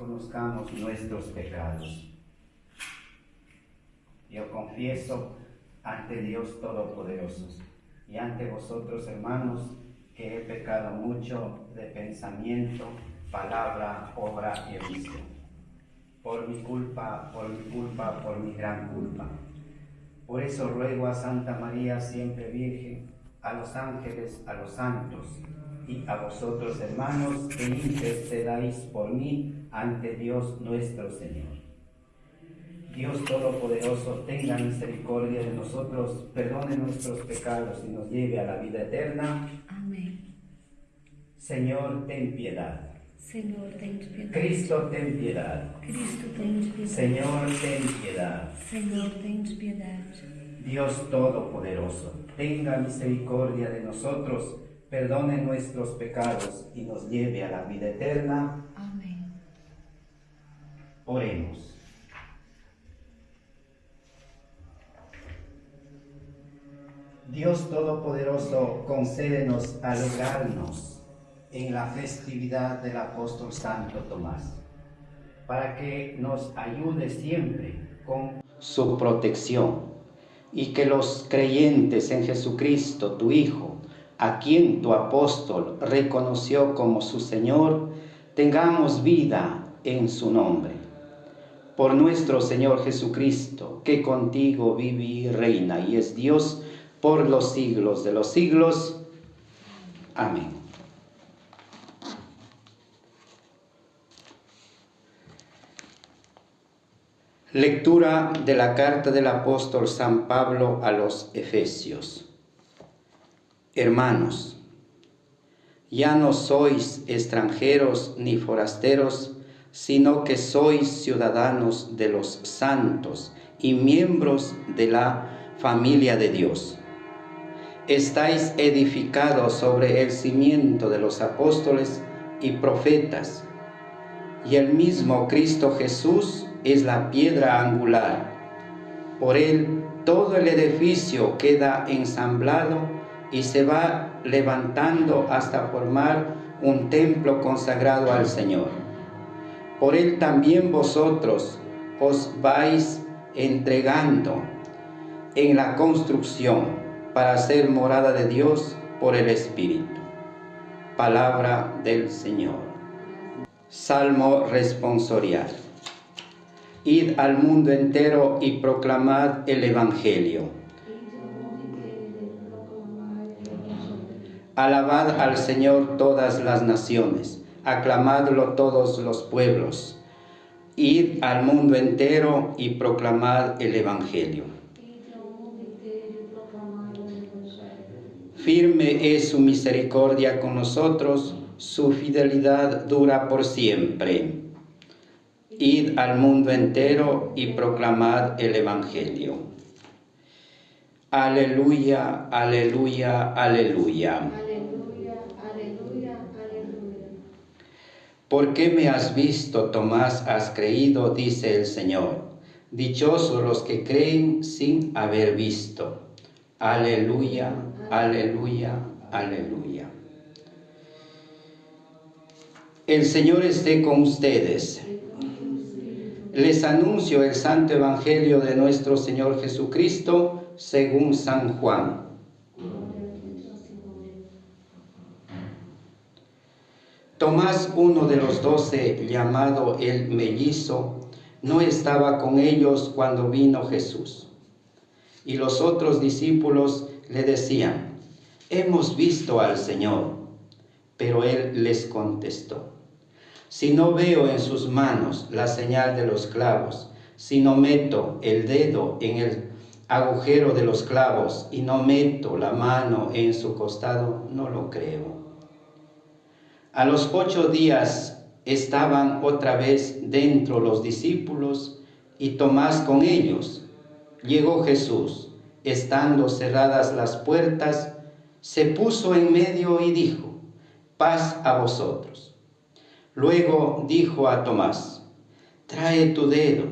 reconozcamos nuestros pecados. Yo confieso ante Dios Todopoderoso y ante vosotros, hermanos, que he pecado mucho de pensamiento, palabra, obra y omisión. Por mi culpa, por mi culpa, por mi gran culpa. Por eso ruego a Santa María, siempre Virgen, a los ángeles, a los santos, y a vosotros, hermanos, que intercedáis por mí ante Dios nuestro Señor. Dios Todopoderoso, tenga misericordia de nosotros, perdone nuestros pecados y nos lleve a la vida eterna. Amén. Señor, ten piedad. Señor, ten piedad. Cristo, ten piedad. Cristo, ten piedad. Señor, ten piedad. Señor, ten piedad. Dios Todopoderoso, tenga misericordia de nosotros, perdone nuestros pecados y nos lleve a la vida eterna. Amén. Oremos. Dios Todopoderoso, concédenos alegrarnos en la festividad del apóstol Santo Tomás, para que nos ayude siempre con su protección y que los creyentes en Jesucristo, tu Hijo, a quien tu apóstol reconoció como su Señor, tengamos vida en su nombre. Por nuestro Señor Jesucristo, que contigo vive y reina y es Dios, por los siglos de los siglos. Amén. Lectura de la carta del apóstol San Pablo a los Efesios. Hermanos, ya no sois extranjeros ni forasteros, sino que sois ciudadanos de los santos y miembros de la familia de Dios estáis edificados sobre el cimiento de los apóstoles y profetas, y el mismo Cristo Jesús es la piedra angular. Por él todo el edificio queda ensamblado y se va levantando hasta formar un templo consagrado al Señor. Por él también vosotros os vais entregando en la construcción para ser morada de Dios por el Espíritu. Palabra del Señor. Salmo responsorial. Id al mundo entero y proclamad el Evangelio. Alabad al Señor todas las naciones, aclamadlo todos los pueblos. Id al mundo entero y proclamad el Evangelio. Firme es su misericordia con nosotros, su fidelidad dura por siempre. Id al mundo entero y proclamad el Evangelio. Aleluya, aleluya, aleluya. Aleluya, aleluya, aleluya. ¿Por qué me has visto, Tomás, has creído? dice el Señor. Dichosos los que creen sin haber visto. Aleluya, aleluya, aleluya. El Señor esté con ustedes. Les anuncio el santo evangelio de nuestro Señor Jesucristo según San Juan. Tomás, uno de los doce, llamado el mellizo, no estaba con ellos cuando vino Jesús. Y los otros discípulos le decían, hemos visto al Señor. Pero él les contestó, si no veo en sus manos la señal de los clavos, si no meto el dedo en el agujero de los clavos y no meto la mano en su costado, no lo creo. A los ocho días estaban otra vez dentro los discípulos y Tomás con ellos. Llegó Jesús estando cerradas las puertas, se puso en medio y dijo, paz a vosotros. Luego dijo a Tomás, trae tu dedo,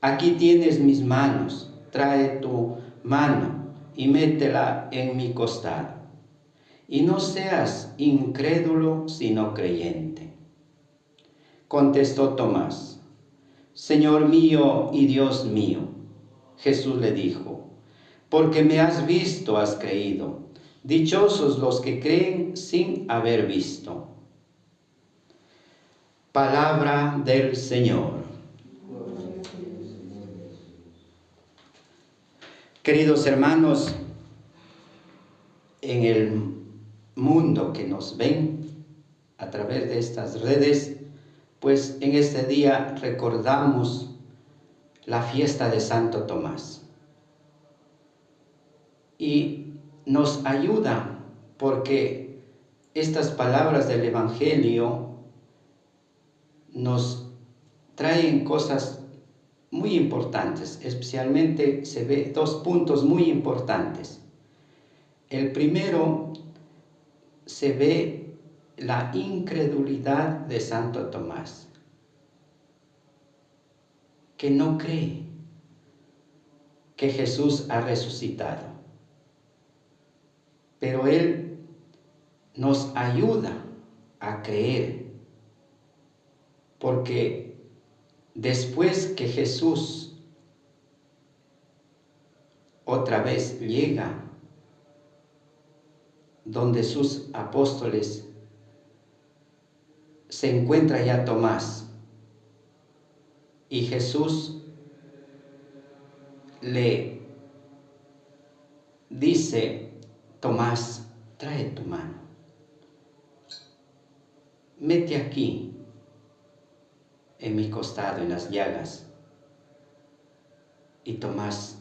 aquí tienes mis manos, trae tu mano y métela en mi costado. Y no seas incrédulo, sino creyente. Contestó Tomás, Señor mío y Dios mío. Jesús le dijo, porque me has visto, has creído. Dichosos los que creen sin haber visto. Palabra del Señor. Queridos hermanos, en el mundo que nos ven a través de estas redes, pues en este día recordamos la fiesta de Santo Tomás. Y nos ayuda porque estas palabras del Evangelio nos traen cosas muy importantes, especialmente se ve dos puntos muy importantes. El primero, se ve la incredulidad de Santo Tomás, que no cree que Jesús ha resucitado. Pero Él nos ayuda a creer, porque después que Jesús otra vez llega donde sus apóstoles se encuentra ya Tomás y Jesús le dice, Tomás, trae tu mano, mete aquí en mi costado, en las llagas. Y Tomás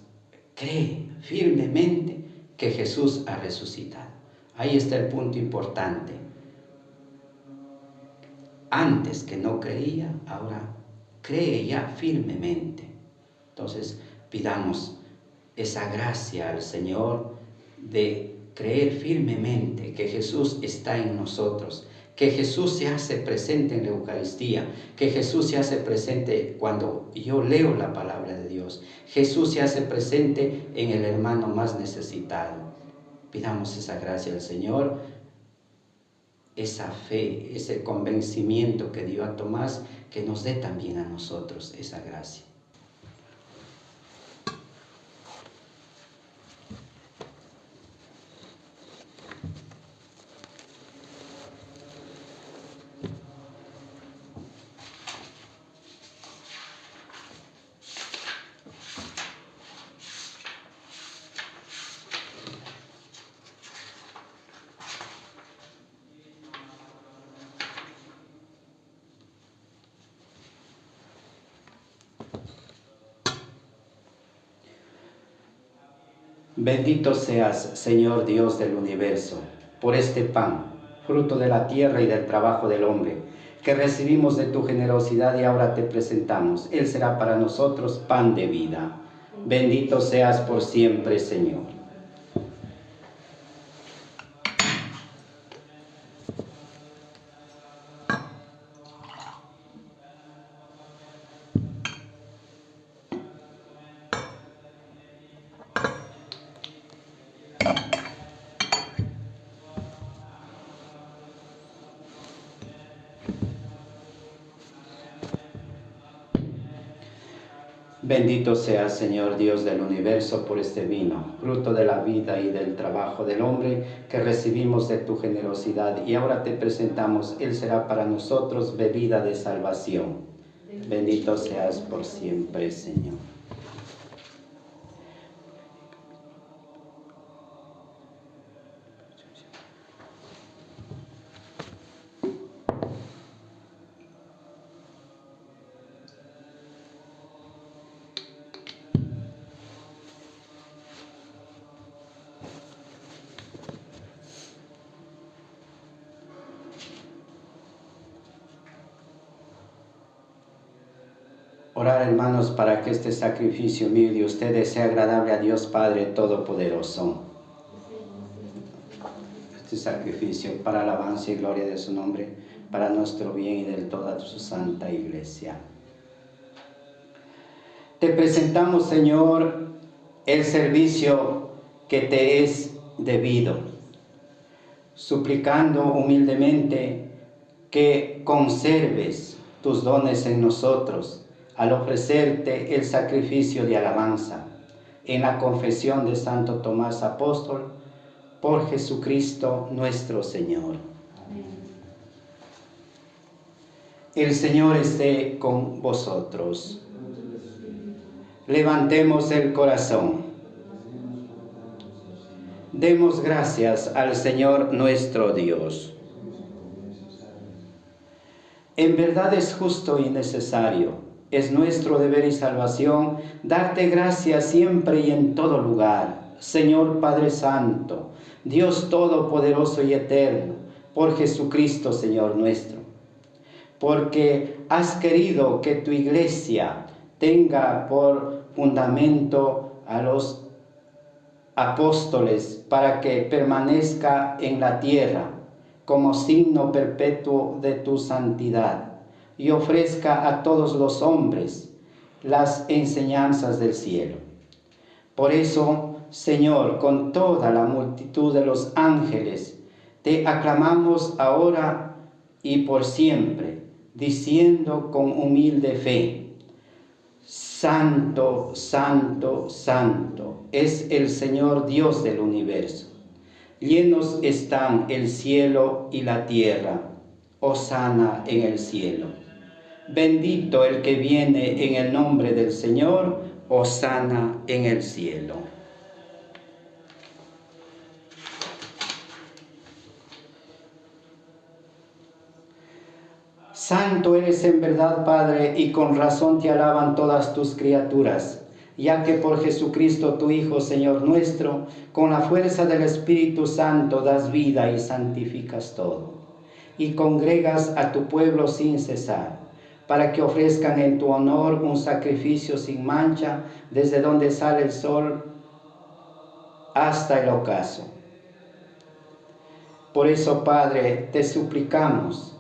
cree firmemente que Jesús ha resucitado. Ahí está el punto importante. Antes que no creía, ahora cree ya firmemente. Entonces pidamos esa gracia al Señor de creer firmemente que Jesús está en nosotros, que Jesús se hace presente en la Eucaristía, que Jesús se hace presente cuando yo leo la palabra de Dios, Jesús se hace presente en el hermano más necesitado. Pidamos esa gracia al Señor, esa fe, ese convencimiento que dio a Tomás, que nos dé también a nosotros esa gracia. Bendito seas, Señor Dios del universo, por este pan, fruto de la tierra y del trabajo del hombre, que recibimos de tu generosidad y ahora te presentamos. Él será para nosotros pan de vida. Bendito seas por siempre, Señor. Bendito sea Señor Dios del universo por este vino, fruto de la vida y del trabajo del hombre que recibimos de tu generosidad y ahora te presentamos, Él será para nosotros bebida de salvación. Bendito seas por siempre, Señor. Orar, hermanos, para que este sacrificio mío de ustedes sea agradable a Dios Padre Todopoderoso. Este sacrificio para alabanza y gloria de su nombre, para nuestro bien y de toda su santa iglesia. Te presentamos, Señor, el servicio que te es debido, suplicando humildemente que conserves tus dones en nosotros al ofrecerte el sacrificio de alabanza en la confesión de Santo Tomás Apóstol por Jesucristo nuestro Señor. El Señor esté con vosotros. Levantemos el corazón. Demos gracias al Señor nuestro Dios. En verdad es justo y necesario, es nuestro deber y salvación darte gracias siempre y en todo lugar, Señor Padre Santo, Dios Todopoderoso y Eterno, por Jesucristo, Señor nuestro porque has querido que tu iglesia tenga por fundamento a los apóstoles para que permanezca en la tierra como signo perpetuo de tu santidad y ofrezca a todos los hombres las enseñanzas del cielo. Por eso, Señor, con toda la multitud de los ángeles, te aclamamos ahora y por siempre diciendo con humilde fe, Santo, Santo, Santo es el Señor Dios del universo. Llenos están el cielo y la tierra. Osana en el cielo. Bendito el que viene en el nombre del Señor. Osana en el cielo. Santo eres en verdad, Padre, y con razón te alaban todas tus criaturas, ya que por Jesucristo tu Hijo, Señor nuestro, con la fuerza del Espíritu Santo das vida y santificas todo, y congregas a tu pueblo sin cesar, para que ofrezcan en tu honor un sacrificio sin mancha, desde donde sale el sol hasta el ocaso. Por eso, Padre, te suplicamos,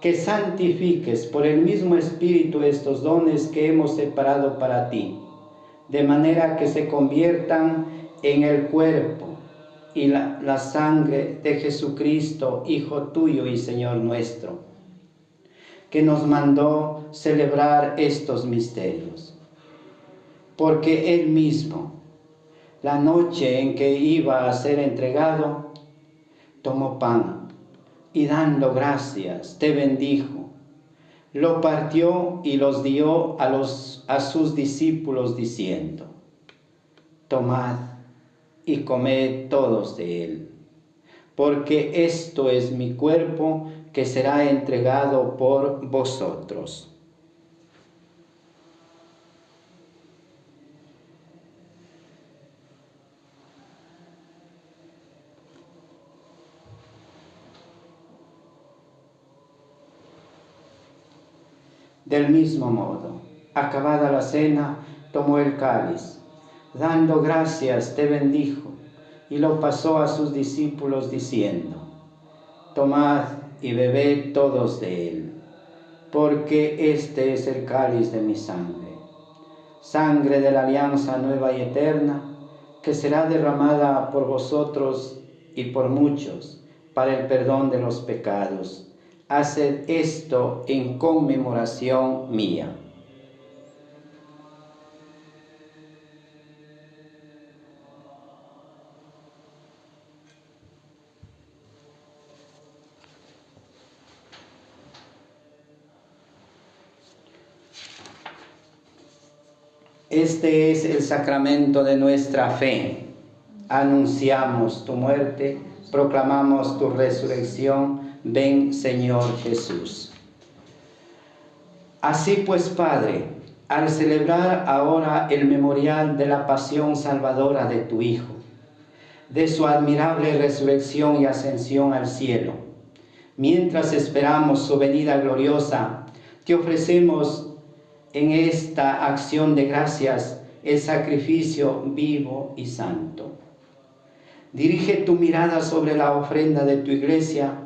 que santifiques por el mismo Espíritu estos dones que hemos separado para ti, de manera que se conviertan en el cuerpo y la, la, sangre de Jesucristo, Hijo tuyo y Señor nuestro, que nos mandó celebrar estos misterios. Porque Él mismo, la noche en que iba a ser entregado, tomó pan y dando gracias, te bendijo. Lo partió y los dio a, los, a sus discípulos diciendo, tomad y comed todos de él, porque esto es mi cuerpo que será entregado por vosotros. Del mismo modo, acabada la cena, tomó el cáliz, dando gracias, te bendijo, y lo pasó a sus discípulos diciendo, Tomad y bebed todos de él, porque este es el cáliz de mi sangre, sangre de la alianza nueva y eterna, que será derramada por vosotros y por muchos para el perdón de los pecados haced esto en conmemoración mía. Este es el sacramento de nuestra fe. Anunciamos tu muerte, proclamamos tu resurrección Ven Señor Jesús. Así pues, Padre, al celebrar ahora el memorial de la pasión salvadora de tu Hijo, de su admirable resurrección y ascensión al cielo, mientras esperamos su venida gloriosa, te ofrecemos en esta acción de gracias el sacrificio vivo y santo. Dirige tu mirada sobre la ofrenda de tu iglesia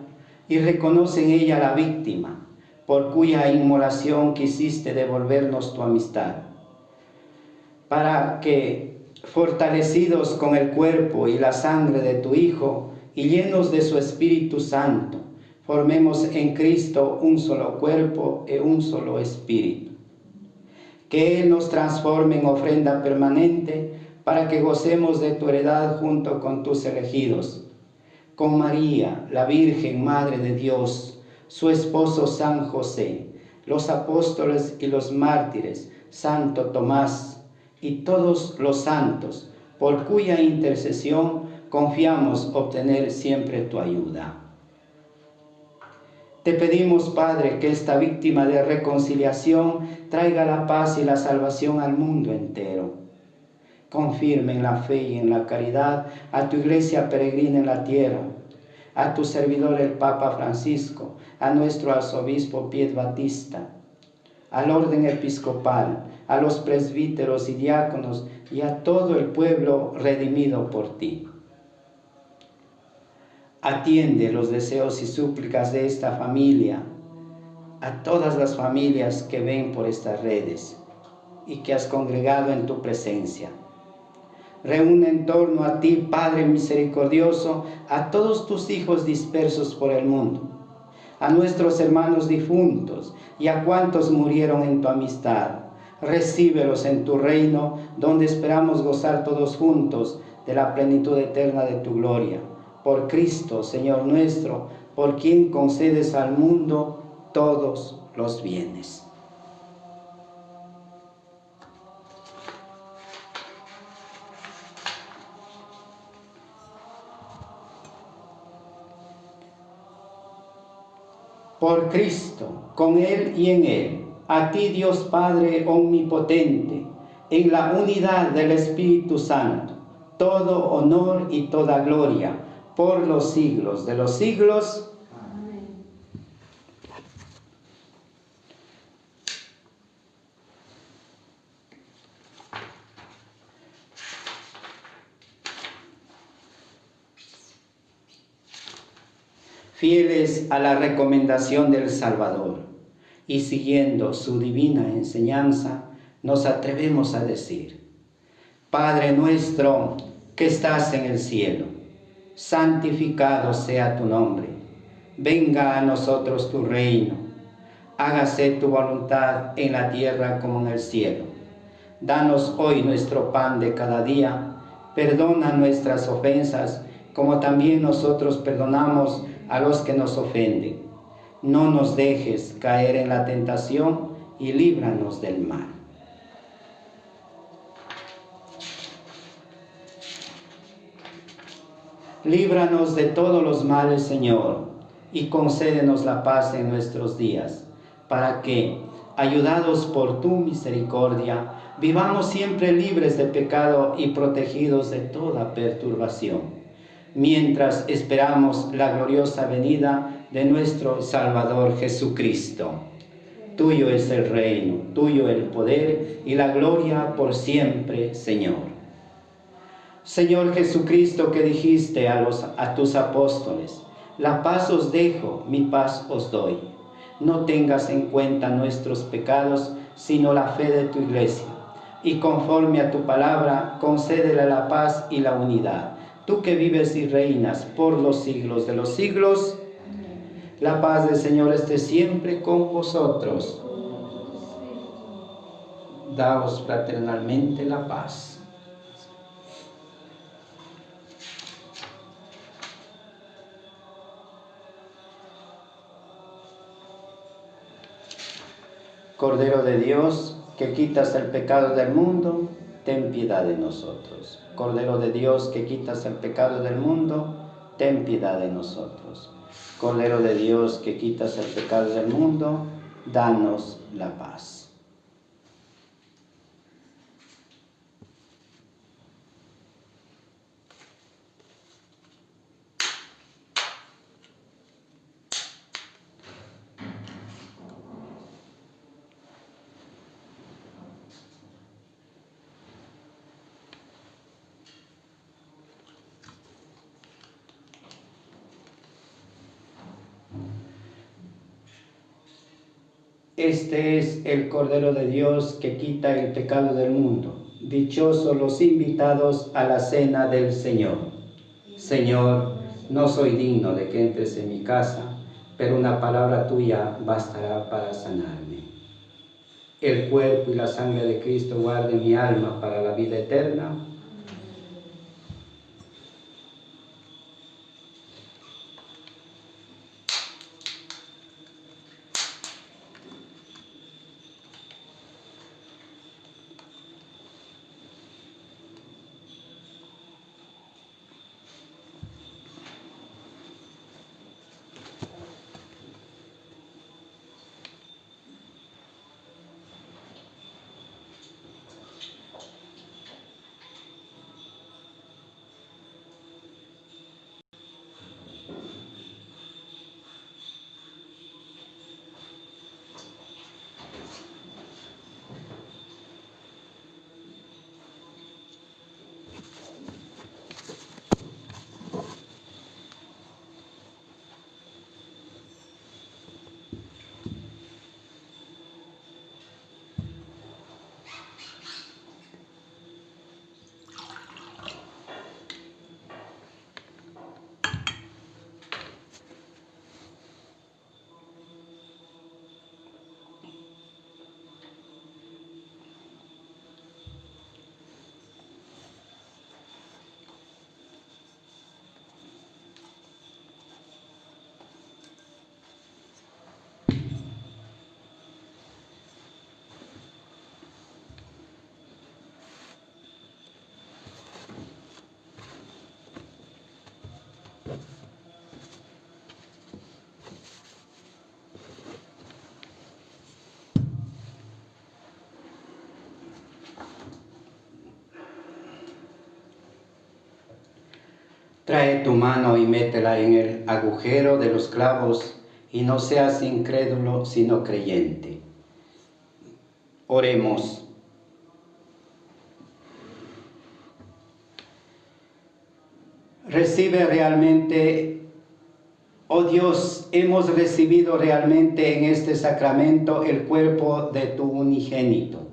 y reconoce en ella la víctima, por cuya inmolación quisiste devolvernos tu amistad, para que, fortalecidos con el cuerpo y la sangre de tu Hijo, y llenos de su Espíritu Santo, formemos en Cristo un solo cuerpo y un solo espíritu. Que Él nos transforme en ofrenda permanente para que gocemos de tu heredad junto con tus elegidos, con María, la Virgen Madre de Dios, su esposo San José, los apóstoles y los mártires, Santo Tomás y todos los santos, por cuya intercesión confiamos obtener siempre tu ayuda. Te pedimos, Padre, que esta víctima de reconciliación traiga la paz y la salvación al mundo entero. Confirme en la fe y en la caridad a tu iglesia peregrina en la tierra, a tu servidor el Papa Francisco, a nuestro arzobispo Pied Batista, al orden episcopal, a los presbíteros y diáconos y a todo el pueblo redimido por ti. Atiende los deseos y súplicas de esta familia, a todas las familias que ven por estas redes y que has congregado en tu presencia. Reúne en torno a ti, Padre misericordioso, a todos tus hijos dispersos por el mundo, a nuestros hermanos difuntos y a cuantos murieron en tu amistad. Recíbelos en tu reino, donde esperamos gozar todos juntos de la plenitud eterna de tu gloria por Cristo, Señor nuestro, por quien concedes al mundo todos los bienes. Por Cristo, con Él y en Él, a ti Dios Padre Omnipotente, en la unidad del Espíritu Santo, todo honor y toda gloria, por los siglos de los siglos. Amén. Fieles a la recomendación del Salvador y siguiendo su divina enseñanza, nos atrevemos a decir, Padre nuestro que estás en el cielo, santificado sea tu nombre. Venga a nosotros tu reino. Hágase tu voluntad en la tierra como en el cielo. Danos hoy nuestro pan de cada día. Perdona nuestras ofensas, como también nosotros perdonamos a los que nos ofenden. No nos dejes caer en la tentación y líbranos del mal. Líbranos de todos los males, Señor, y concédenos la paz en nuestros días, para que, ayudados por tu misericordia, vivamos siempre libres de pecado y protegidos de toda perturbación, mientras esperamos la gloriosa venida de nuestro Salvador Jesucristo. Tuyo es el reino, tuyo el poder y la gloria por siempre, Señor. Señor Jesucristo, que dijiste a, los, a tus apóstoles, la paz os dejo, mi paz os doy. No tengas en cuenta nuestros pecados, sino la fe de tu iglesia. Y conforme a tu palabra, concédele la paz y la unidad. Tú que vives y reinas por los siglos de los siglos, la paz del Señor esté siempre con vosotros. Daos fraternalmente la paz. Cordero de Dios, que quitas el pecado del mundo, ten piedad de nosotros. Cordero de Dios, que quitas el pecado del mundo, ten piedad de nosotros. Cordero de Dios, que quitas el pecado del mundo, danos la paz. Este es el Cordero de Dios que quita el pecado del mundo. Dichosos los invitados a la cena del Señor. Señor, no soy digno de que entres en mi casa, pero una palabra tuya bastará para sanarme. El cuerpo y la sangre de Cristo guarde mi alma para la vida eterna. Trae tu mano y métela en el agujero de los clavos y no seas incrédulo sino creyente. Oremos. Recibe realmente, oh Dios, hemos recibido realmente en este sacramento el cuerpo de tu unigénito.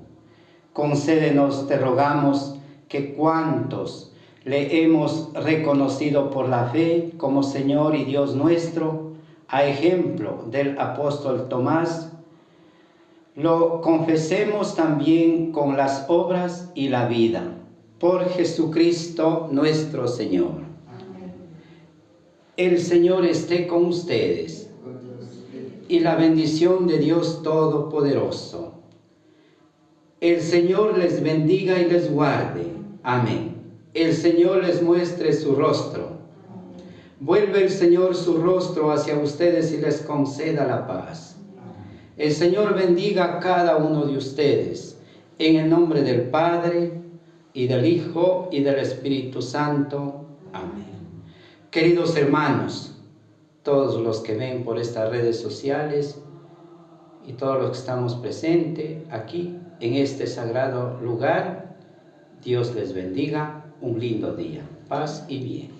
Concédenos, te rogamos, que cuantos le hemos reconocido por la fe como Señor y Dios nuestro, a ejemplo del apóstol Tomás, lo confesemos también con las obras y la vida, por Jesucristo nuestro Señor. El Señor esté con ustedes y la bendición de Dios Todopoderoso. El Señor les bendiga y les guarde. Amén el Señor les muestre su rostro. Vuelve el Señor su rostro hacia ustedes y les conceda la paz. El Señor bendiga a cada uno de ustedes, en el nombre del Padre, y del Hijo, y del Espíritu Santo. Amén. Queridos hermanos, todos los que ven por estas redes sociales, y todos los que estamos presentes aquí, en este sagrado lugar, Dios les bendiga un lindo día. Paz y bien.